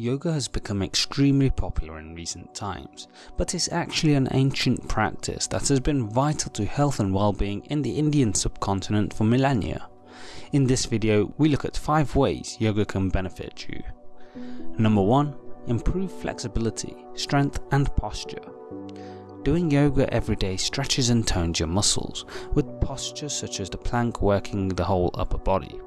Yoga has become extremely popular in recent times, but it's actually an ancient practice that has been vital to health and well-being in the Indian subcontinent for millennia. In this video, we look at 5 ways yoga can benefit you. Number 1. Improve flexibility, strength and posture. Doing yoga every day stretches and tones your muscles, with postures such as the plank working the whole upper body.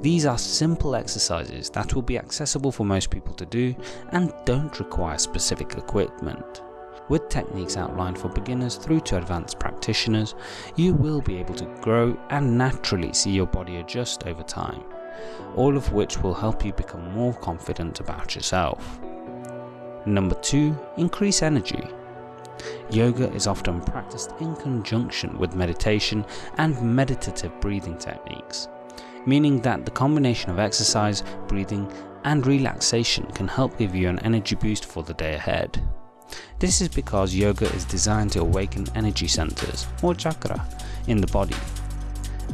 These are simple exercises that will be accessible for most people to do and don't require specific equipment. With techniques outlined for beginners through to advanced practitioners, you will be able to grow and naturally see your body adjust over time, all of which will help you become more confident about yourself. Number 2. Increase energy. Yoga is often practiced in conjunction with meditation and meditative breathing techniques meaning that the combination of exercise, breathing and relaxation can help give you an energy boost for the day ahead. This is because yoga is designed to awaken energy centers, or chakra, in the body.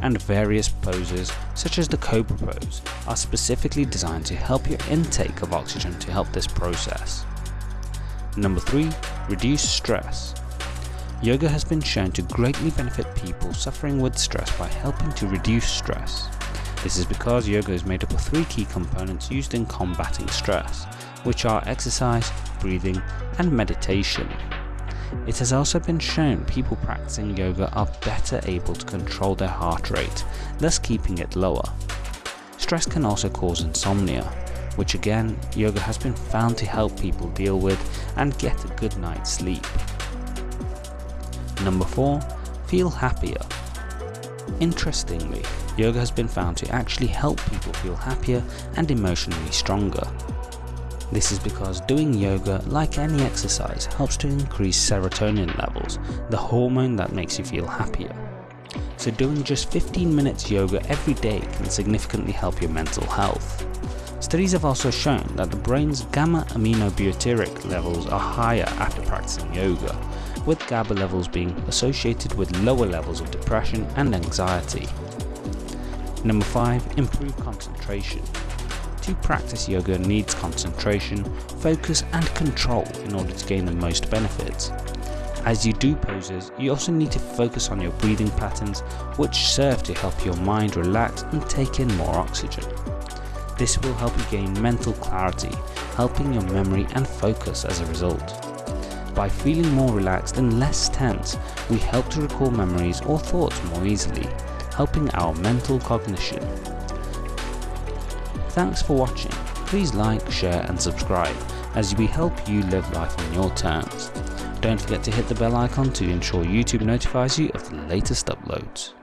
And various poses, such as the Cobra pose, are specifically designed to help your intake of oxygen to help this process. Number 3. Reduce stress. Yoga has been shown to greatly benefit people suffering with stress by helping to reduce stress. This is because yoga is made up of three key components used in combating stress, which are exercise, breathing and meditation. It has also been shown people practicing yoga are better able to control their heart rate, thus keeping it lower. Stress can also cause insomnia, which again yoga has been found to help people deal with and get a good night's sleep. Number 4. Feel happier. Interestingly, yoga has been found to actually help people feel happier and emotionally stronger. This is because doing yoga, like any exercise, helps to increase serotonin levels, the hormone that makes you feel happier. So doing just 15 minutes yoga every day can significantly help your mental health. Studies have also shown that the brain's gamma aminobutyric levels are higher after practicing yoga, with GABA levels being associated with lower levels of depression and anxiety. Number 5. Improve concentration. To practice yoga needs concentration, focus and control in order to gain the most benefits. As you do poses, you also need to focus on your breathing patterns which serve to help your mind relax and take in more oxygen. This will help you gain mental clarity, helping your memory and focus as a result. By feeling more relaxed and less tense, we help to recall memories or thoughts more easily, helping our mental cognition. Thanks for watching. Please like, share and subscribe as we help you live life on your terms. Don't forget to hit the bell icon to ensure YouTube notifies you of the latest uploads.